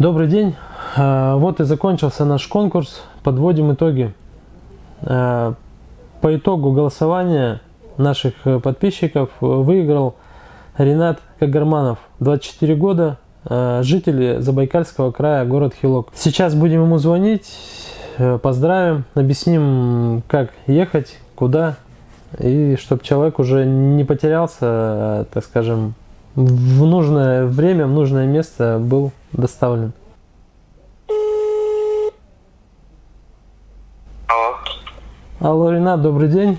Добрый день. А, Вот и закончился наш конкурс. Подводим итоги. А, По итогу голосования наших э, подписчиков выиграл Ренат Кагарманов, 24 года, а, житель Забайкальского края, город Хилок. Сейчас будем ему звонить, э, поздравим, объясним, как ехать, куда, и чтобы человек уже не потерялся, а, так скажем, в нужное время, в нужное место был доставлен. Алло, Алло, Ренат, добрый день.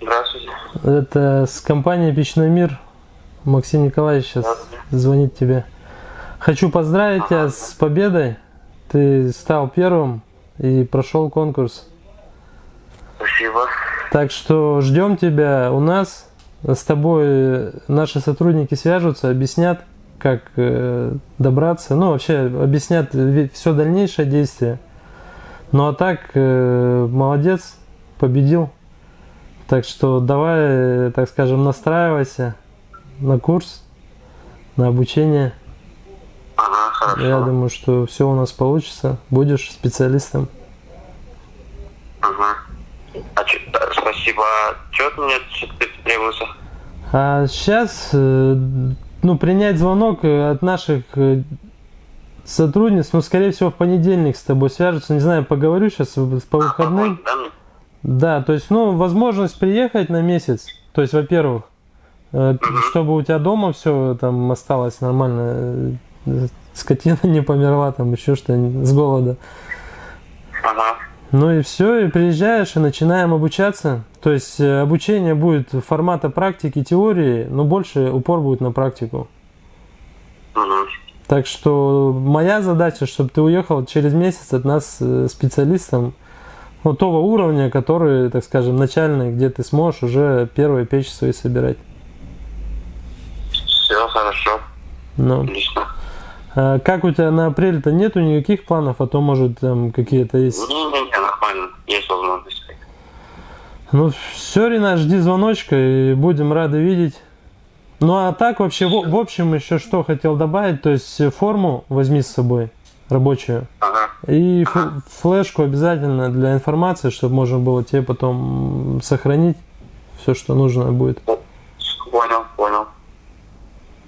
здравствуйте. Это с компании Печной мир. Максим Николаевич сейчас звонит тебе. Хочу поздравить тебя с победой. Ты стал первым и прошел конкурс. Спасибо. Так что ждем тебя у нас. С тобой наши сотрудники свяжутся, объяснят, как э, добраться. Ну, вообще объяснят все дальнейшее действие. Ну а так, э, молодец, победил. Так что давай, так скажем, настраивайся на курс, на обучение. Ага, хорошо. Я думаю, что все у нас получится. Будешь специалистом. Ага. А да, спасибо. А что от меня требуется? А сейчас, ну, принять звонок э, от наших э, сотрудниц, ну, скорее всего, в понедельник с тобой свяжутся. Не знаю, поговорю сейчас по выходным. Да, ну, Да, то есть, ну, возможность приехать на месяц. То есть, во-первых, э, чтобы у тебя дома все там осталось нормально, э, скотина не померла, там еще что-нибудь с голода. Ага. Ну и все, и приезжаешь, и начинаем обучаться. То есть э, обучение будет формата практики, теории, но больше упор будет на практику. Угу. Так что моя задача, чтобы ты уехал через месяц от нас э, специалистом ну, того уровня, который, так скажем, начальный, где ты сможешь уже первые печи свои собирать. Все хорошо. Ну, Отлично. а как у тебя на апрель-то нету никаких планов, а то может там какие-то есть? Возможность. Ну все, Рина, жди звоночка и будем рады видеть. Ну а так вообще, в, в общем, еще что хотел добавить, то есть форму возьми с собой, рабочую, Ага. и ф- флешку обязательно для информации, чтобы можно было тебе потом сохранить все, что нужно будет. Понял, понял.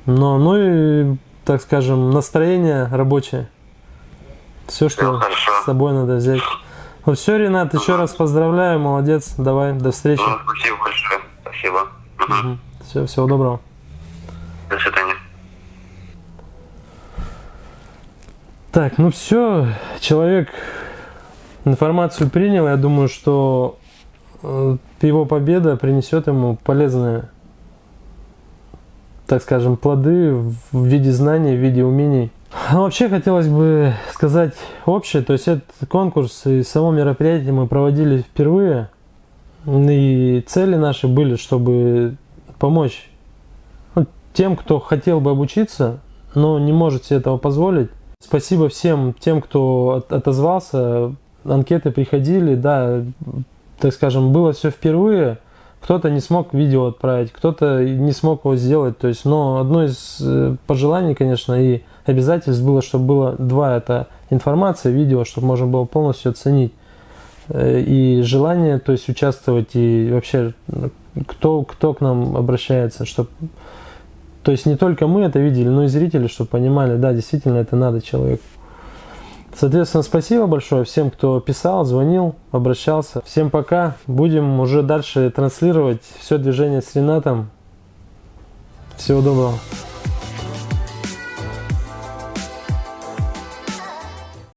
Но, ну и, так скажем, настроение рабочее. Все, что хорошо. с собой надо взять. Ну все, Ренат, еще раз поздравляю, молодец, давай, до встречи. Ну, спасибо большое. Спасибо. Угу. Все, всего доброго. До свидания. Так, ну все, человек информацию принял. Я думаю, что э, его победа принесет ему полезные, так скажем, плоды в виде знаний, в виде умений. Ну, вообще хотелось бы сказать общее, то есть этот конкурс и само мероприятие мы проводили впервые. И цели наши были, чтобы помочь ну, тем, кто хотел бы обучиться, но не может себе этого позволить. Спасибо всем тем, кто от- отозвался. Анкеты приходили, да, так скажем, было все впервые. Кто-то не смог видео отправить, кто-то не смог его сделать. То есть, но одно из э, пожеланий, конечно, и обязательств было, чтобы было два, это информация, видео, чтобы можно было полностью оценить Э, и желание, то есть участвовать и вообще кто кто к нам обращается, чтобы то есть не только мы это видели, но и зрители, чтобы понимали, да, действительно это надо человеку. Соответственно, спасибо большое всем, кто писал, звонил, обращался. Всем пока. Будем уже дальше транслировать все движение с Ренатом. Всего доброго.